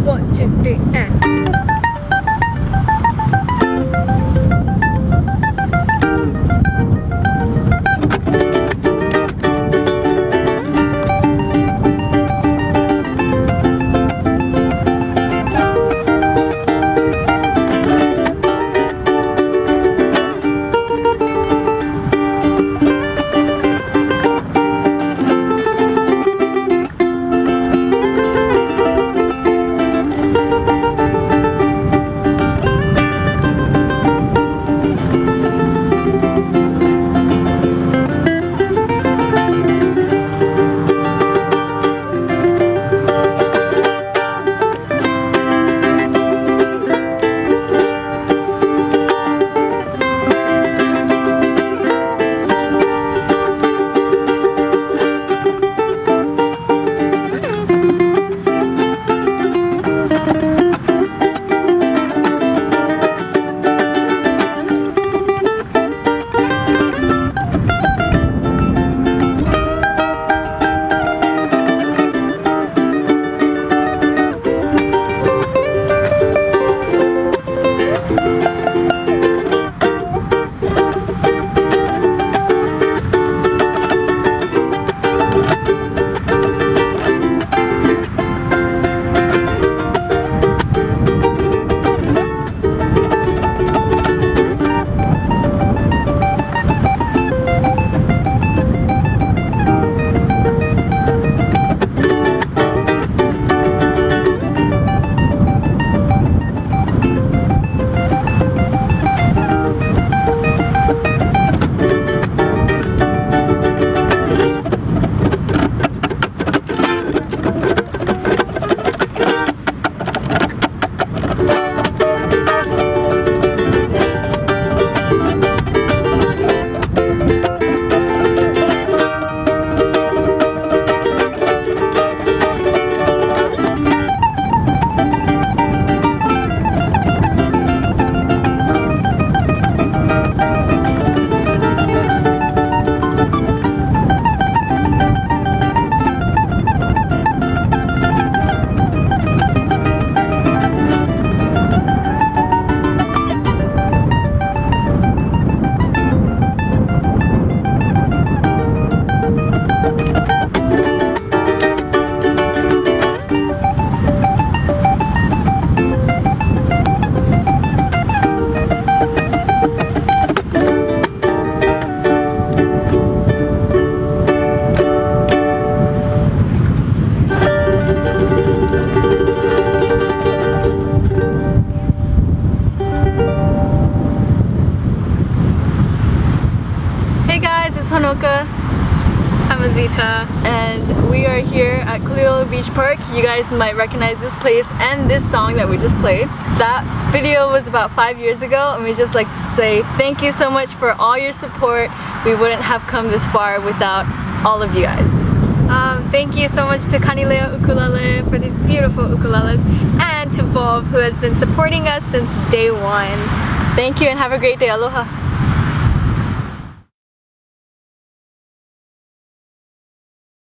Two, three, and. Hanoka. I'm Azita and we are here at Kuliolo Beach Park. You guys might recognize this place and this song that we just played. That video was about five years ago and we just like to say thank you so much for all your support. We wouldn't have come this far without all of you guys. Um, thank you so much to Kanilea Ukulele for these beautiful ukuleles and to Bob who has been supporting us since day one. Thank you and have a great day. Aloha.